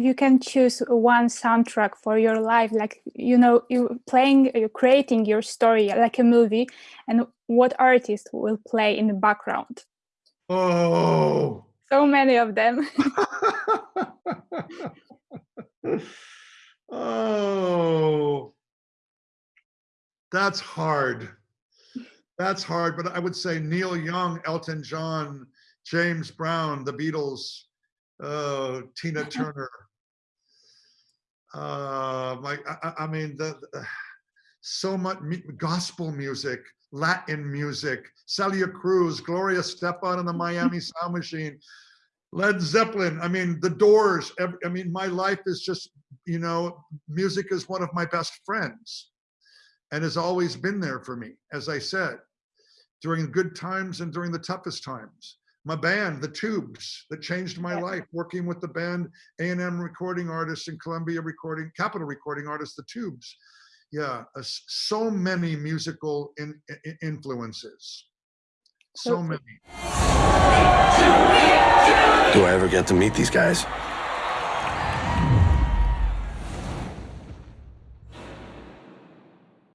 you can choose one soundtrack for your life like you know you playing you're creating your story like a movie and what artist will play in the background. Oh. So many of them. Oh. That's hard. That's hard but i would say neil young elton john james brown the beatles uh, tina turner uh, like I, I mean the, the, so much gospel music, Latin music, Celia Cruz, Gloria Estefan and the Miami Sound Machine, Led Zeppelin. I mean, The Doors. Every, I mean, my life is just you know, music is one of my best friends, and has always been there for me. As I said, during good times and during the toughest times my band, the Tubes, that changed my yeah. life. Working with the band, A&M recording artists and Columbia recording, Capitol recording artists, the Tubes. Yeah, uh, so many musical in, in, influences. So many. Do I ever get to meet these guys?